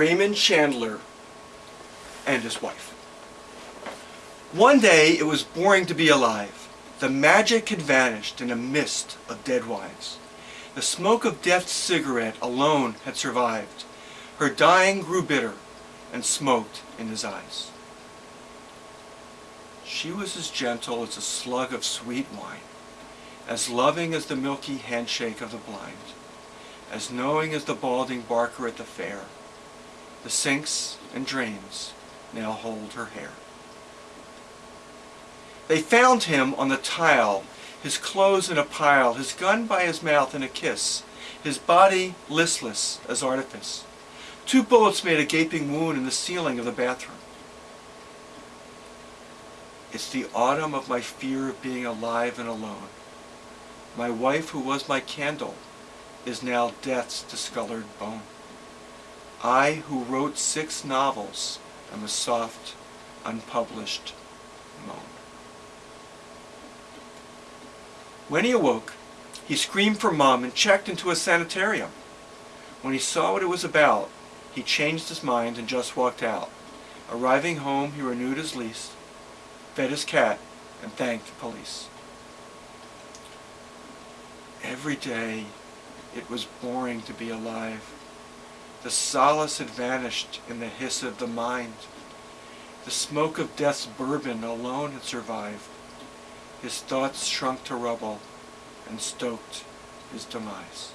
Raymond Chandler and his wife. One day it was boring to be alive. The magic had vanished in a mist of dead wives. The smoke of death's cigarette alone had survived. Her dying grew bitter and smoked in his eyes. She was as gentle as a slug of sweet wine, as loving as the milky handshake of the blind, as knowing as the balding barker at the fair. The sinks and drains now hold her hair. They found him on the tile, his clothes in a pile, his gun by his mouth in a kiss, his body listless as artifice. Two bullets made a gaping wound in the ceiling of the bathroom. It's the autumn of my fear of being alive and alone. My wife, who was my candle, is now death's discolored bone. I, who wrote six novels, am a soft, unpublished moan. When he awoke, he screamed for Mom and checked into a sanitarium. When he saw what it was about, he changed his mind and just walked out. Arriving home, he renewed his lease, fed his cat, and thanked the police. Every day, it was boring to be alive. The solace had vanished in the hiss of the mind. The smoke of death's bourbon alone had survived. His thoughts shrunk to rubble and stoked his demise.